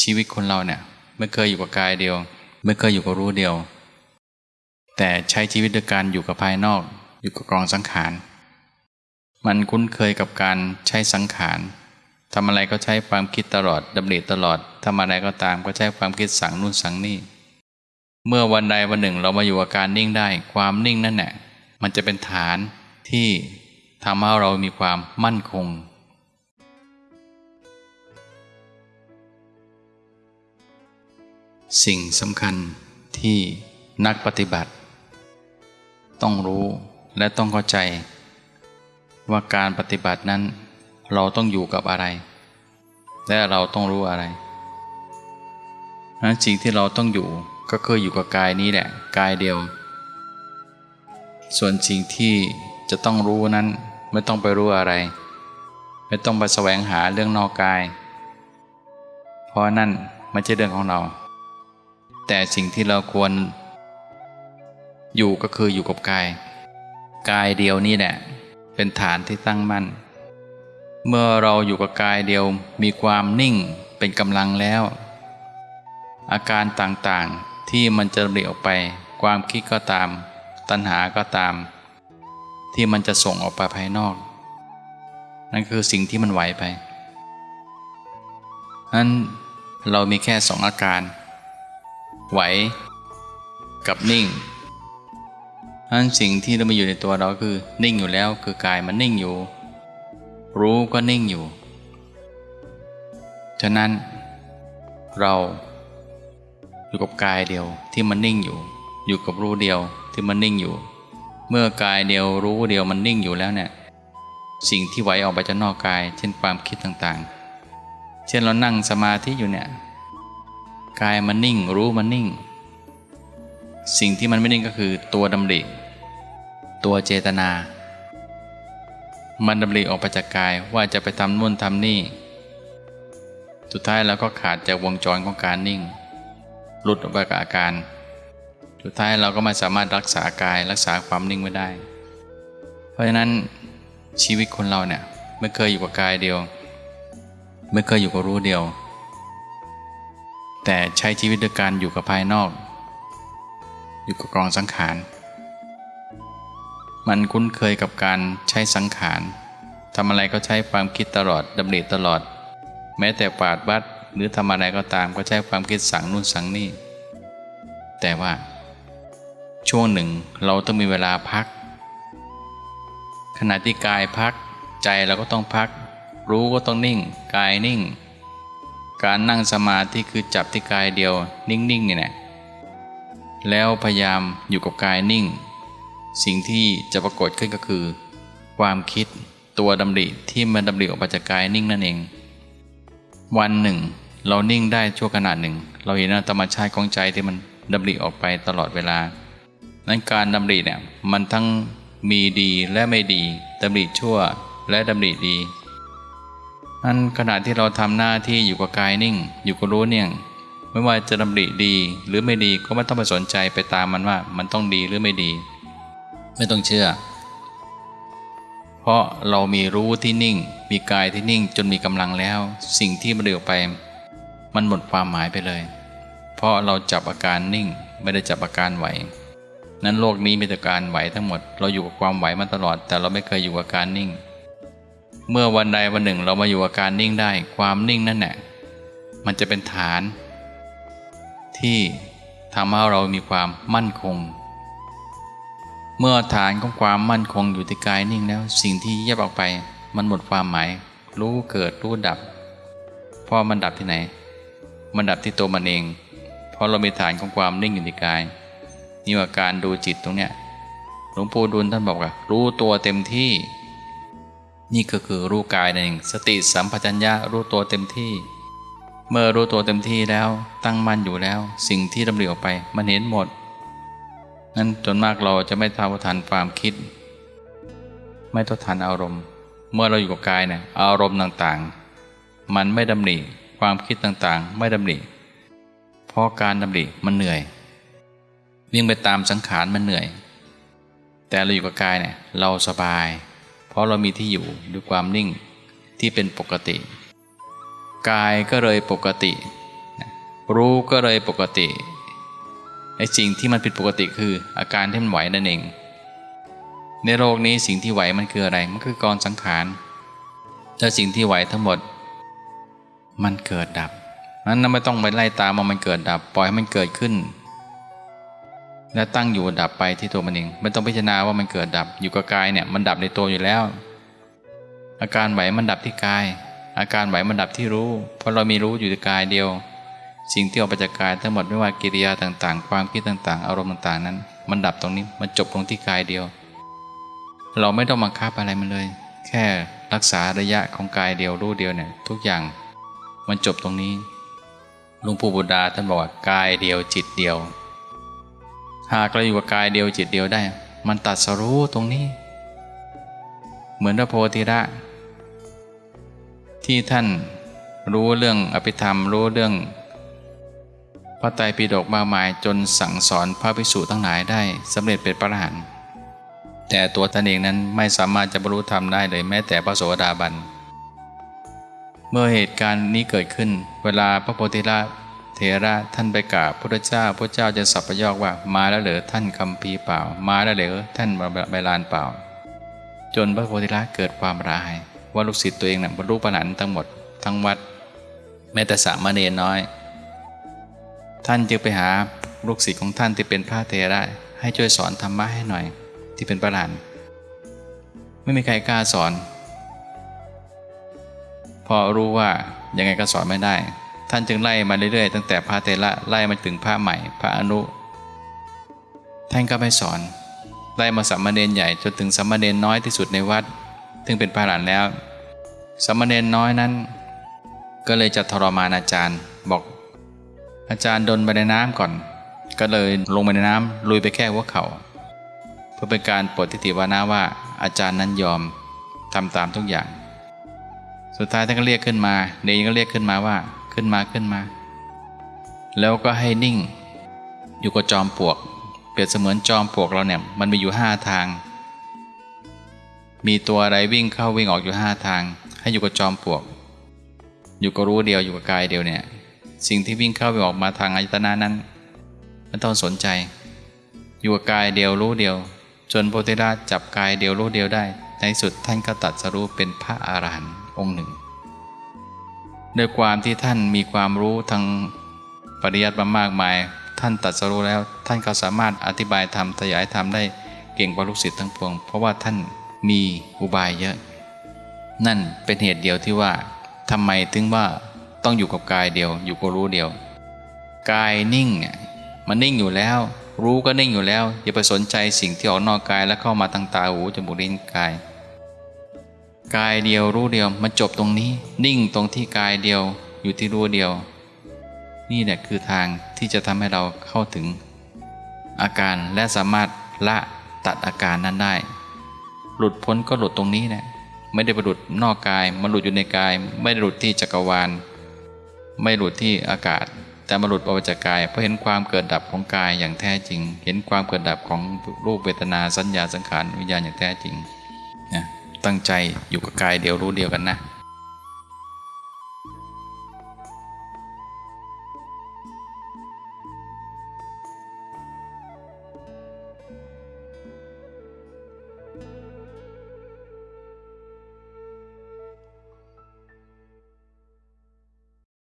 ชีวิตคนเราเนี่ยไม่เคยอยู่กับกายเดียว ไม่เคยอยู่กับรู้เดียว แต่ใช้ชีวิตด้วยการอยู่กับภายนอก อยู่กับกองสังขาร มันคุ้นเคยกับการใช้สังขารทำอะไรก็ใช้ความคิดตลอดดำริตลอดทำอะไรก็ตามก็ใช้ความคิดสั่งนู่นสั่งนี่ เมื่อวันใดวันหนึ่งเรามาอยู่กับการนิ่งได้ ความนิ่งนั่นแหละมันจะเป็นฐานที่ทำให้เรามีความมั่นคง สิ่งสำคัญที่นักปฏิบัติ ต้องรู้และต้องเข้าใจ ว่าการปฏิบัตินั้น เราต้องอยู่กับอะไร และเราต้องรู้อะไรนั้นสิ่งที่เราต้องอยู่ก็คืออยู่กับกายนี้แหละกายเดียว ส่วนสิ่งที่จะต้องรู้นั้นไม่ต้องไปรู้อะไร ไม่ต้องไปแสวงหาเรื่องนอกกาย เพราะนั่นไม่ใช่เรื่องของเรา แต่สิ่งที่เราควร อยู่ก็คืออยู่กับกาย กายเดียวนี่แหละ เป็นฐานที่ตั้งมั่น เมื่อเราอยู่กับกายเดียวมีความนิ่งเป็นกำลังแล้ว อาการต่างๆที่มันจะเรียออกไป ความคิดก็ตาม ตัณหาก็ตาม ที่มันจะส่งออกไปภายนอก นั่นคือสิ่งที่มันไหวไปนั้นเรามีแค่สองอาการ ไหว กับนิ่งนั้นสิ่งที่เรามีอยู่ในตัวเราคือ นิ่งอยู่แล้วคือกายมันนิ่งอยู่ รู้ก็นิ่งอยู่ ฉะนั้น เราอยู่กับกายเดียวที่มันนิ่งอยู่ อยู่กับรู้เดียวที่มันนิ่งอยู่ เมื่อกายเดียวรู้เดียวมันนิ่งอยู่แล้วเนี่ยสิ่งที่ไหวออกไปจากนอกกาย เช่นความคิดต่างๆ เช่นเรานั่งสมาธิอยู่เนี่ย กายมันนิ่ง รู้มันนิ่ง สิ่งที่มันไม่นิ่งก็คือตัวดำริ ตัวเจตนา มันดำริออกไปจากกายว่าจะไปทำนู่นทำนี่ สุดท้ายเราก็ขาดจากวงจรของการนิ่ง หลุดออกไปกับอาการ สุดท้ายเราก็ไม่สามารถรักษากายรักษาความนิ่งไว้ได้ เพราะฉะนั้นชีวิตคนเราเนี่ยไม่เคยอยู่กับกายเดียว ไม่เคยอยู่กับรู้เดียว แต่ใช้ชีวิตด้วยการอยู่กับภายนอก อยู่กับกองสังขาร มันคุ้นเคยกับการใช้สังขารทำอะไรก็ใช้ความคิดตลอดดำริตลอด แม้แต่ปาดวัดหรือทำอะไรก็ตามก็ใช้ความคิดสั่งนู่นสั่งนี่ แต่ว่า ช่วงหนึ่งเราต้องมีเวลาพัก ขณะที่กายพักใจเราก็ต้องพัก รู้ก็ต้องนิ่ง กายนิ่ง การนั่งสมาธิคือจับที่กายเดียว นิ่งๆนี่แหละแล้วพยายามอยู่กับกายนิ่ง สิ่งที่จะปรากฏขึ้นก็คือ ความคิดตัวดำริที่มันดำริออกมาจากกายนิ่งนั่นเอง วันหนึ่ง เรานิ่งได้ชั่วขณะหนึ่ง เราเห็นธรรมชาติของใจที่มันดำริออกไปตลอดเวลานั้นการดำริเนี่ยมันทั้งมีดีและไม่ดีดำริชั่วและดำริดี นั้นขณะที่เราทำหน้าที่อยู่กับกายนิ่ง อยู่กับรู้เนี่ยไม่ว่าจะดำริดีหรือไม่ดีก็ไม่ต้องไปสนใจไปตามมันว่า มันต้องดีหรือไม่ดี ไม่ต้องเชื่อ เพราะเรามีรู้ที่นิ่ง มีกายที่นิ่งจนมีกำลังแล้ว สิ่งที่มันเดือไป มันหมดความหมายไปเลย เพราะเราจับอาการนิ่งไม่ได้จับอาการไหว นั้นโลกนี้มีแต่การไหวทั้งหมด เราอยู่กับความไหวมาตลอด แต่เราไม่เคยอยู่กับการนิ่ง เมื่อวันใดวันหนึ่งเรามาอยู่กับการนิ่งได้ ความนิ่งนั่นแหละมันจะเป็นฐาน ที่ทำให้เรามีความมั่นคง เมื่อฐานของความมั่นคงอยู่ที่กายนิ่งแล้ว สิ่งที่แยบออกไป มันหมดความหมาย รู้เกิดรู้ดับเพราะมันดับที่ไหน มันดับที่ตัวมันเอง เพราะเรามีฐานของความนิ่งอยู่ที่กาย นี่ว่าการดูจิตตรงเนี้ยหลวงปู่ดุลท่านบอกว่ารู้ตัวเต็มที่ นี่ก็คือรู้กายนั่นเองสติสัมปชัญญะรู้ตัวเต็มที่ เมื่อรู้ตัวเต็มที่แล้วตั้งมั่นอยู่แล้ว สิ่งที่ดำรินออกไปมันเห็นหมดนั้นจนมากเราจะไม่ท้าทันความคิด ไม่ท้าทันอารมณ์ เมื่อเราอยู่กับกายเนี่ยอารมณ์ต่างๆ มันไม่ดำริความคิดต่างๆ ไม่ดำริเพราะการดำริมันเหนื่อยวิ่งไปตามสังขารมันเหนื่อย แต่เราอยู่กับกายเนี่ยเราสบาย ราะเรามีที่อยู่ด้วยความนิ่งที่เป็นปกติ กายก็เลยปกติ รู้ก็เลยปกติไอ้สิ่งที่มันผิดปกติคืออาการที่มันไหวนั่นเอง ในโลกนี้สิ่งที่ไหวมันคืออะไร มันคือกองสังขารแล้วสิ่งที่ไหวทั้งหมด มันเกิดดับนั้นไม่ต้องไปไล่ตามว่ามันเกิดดับ ปล่อยให้มันเกิดขึ้น และตั้งอยู่ดับไปที่ตัวมันเองไม่ต้องพิจารณาว่ามันเกิดดับอยู่กับกายเนี่ยมันดับในตัวอยู่แล้ว อาการไหวมันดับที่กาย อาการไหวมันดับที่รู้ เพราะเรามีรู้อยู่ในกายเดียว สิ่งที่ออกมาจากกายทั้งหมดไม่ว่ากิริยาต่างๆ ความคิดต่างๆ อารมณ์ต่างๆนั้น มันดับตรงนี้มันจบลงที่กายเดียว เราไม่ต้องบังคับอะไรมันเลย แค่รักษาระยะของกายเดียวรู้เดียวเนี่ยทุกอย่าง มันจบตรงนี้ลวงปู่บุดาท่านบอกว่ากายเดียวจิตเดียว หากเราอยู่กับกายเดียวจิตเดียวได้ มันตัดสรู้ตรงนี้ เหมือนพระโพธิละที่ท่านรู้เรื่องอภิธรรมรู้เรื่อง พระไตรปิฎกมากมายจนสั่งสอนพระภิกษุทั้งหลายได้สำเร็จเป็นพระอรหันต์แต่ตัวท่านเองนั้นไม่สามารถจะบรรลุธรรมได้เลยแม้แต่พระโสดาบัน เมื่อเหตุการณ์นี้เกิดขึ้น เวลาพระโพธิละ เถระท่านไปกราบพระเจ้าพระเจ้าจะสับประยอกว่ามาแล้วเหรอท่านคำพีเปล่า มาแล้วเหรอท่านใบลานเปล่า จนพระโพธิละเกิดความร้าย ว่าลูกศิษย์ตัวเองนะ่ะบรรลุปนันทั้งหมดทั้งวัด แม้แต่สามเณรน้อย ท่านจึงไปหาลูกศิษย์ของท่านที่เป็นพระเถระให้ช่วยสอนธรรมะให้หน่อย ที่เป็นประหลานไม่มีใครกล้าสอน พอรู้ว่ายังไงก็สอนไม่ได้ ท่านจึงไล่มาเรื่อยๆ ตั้งแต่พระเถระไล่มาถึงพระใหม่ พระอนุ ท่านก็ไม่สอน ไล่มาสามมาเณรใหญ่จนถึงสามมาเณรน้อยที่สุดในวัดถึงเป็นพระหลานแล้วสามมาเณรน้อยนั้น ก็เลยจะทรมานอาจารย์บอก อาจารย์ดนไปในน้ำก่อน ก็เลยลงไปในน้ำลุยไปแค่หัวเขา่าเพื่อเป็นการปลดทิฏฐิวานาว่าอาจารย์นั้นยอมทำตามทุกอย่าง สุดท้ายท่านก็เรียกขึ้นมา เนยก็เรียกขึ้นมาว่า ขึ้นมาขึ้นมา แล้วก็ให้นิ่ง อยู่กับจอมปลวก เปรียบเสมือนจอมปลวกเราเนี่ยมันมีอยู่ห้าทาง มีตัวอะไรวิ่งเข้าวิ่งออกอยู่ห้าทาง ให้อยู่กับจอมปลวก อยู่กับรู้เดียวอยู่กับกายเดียวเนี่ยสิ่งที่วิ่งเข้าวิ่งออกมาทางอายตนะนั้นไม่ต้องสนใจ อยู่กับกายเดียวรู้เดียว จนโพธิราชจับกายเดียวรู้เดียวได้ ในสุดท่านก็ตัดสรู้เป็นพระอรหันต์องค์หนึ่ง ด้วยความที่ท่านมีความรู้ทางปริยัติมามากมาย ท่านตัดสรู้แล้ว ท่านก็สามารถอธิบายธรรมขยายธรรมได้เก่งกว่าลูกศิษย์ทั้งปวง เพราะว่าท่านมีอุบายเยอะ นั่นเป็นเหตุเดียวที่ว่าทำไมถึงว่าต้องอยู่กับกายเดียว อยู่กับรู้เดียว กายนิ่งเนี่ยมันนิ่งอยู่แล้ว รู้ก็นิ่งอยู่แล้ว อย่าไปสนใจสิ่งที่ออกนอกกายแล้วเข้ามาทางตาหูจมูกลิ้นกาย กายเดียวรู้เดียวมันจบตรงนี้ นิ่งตรงที่กายเดียวอยู่ที่รู้เดียว นี่แหละคือทางที่จะทำให้เราเข้าถึง อาการและสามารถละตัดอาการนั้นได้ หลุดพ้นก็หลุดตรงนี้แหละไม่ได้ไปหลุดนอกกายมันหลุดอยู่ในกาย ไม่ได้หลุดที่จักรวาล ไม่หลุดที่อากาศ แต่มาหลุดออกจากกายเพราะเห็นความเกิดดับของกายอย่างแท้จริง เห็นความเกิดดับของรูปเวทนาสัญญาสังขารวิญญาณอย่างแท้จริง ตั้งใจอยู่กับกายเดียวรู้เดียวกันนะ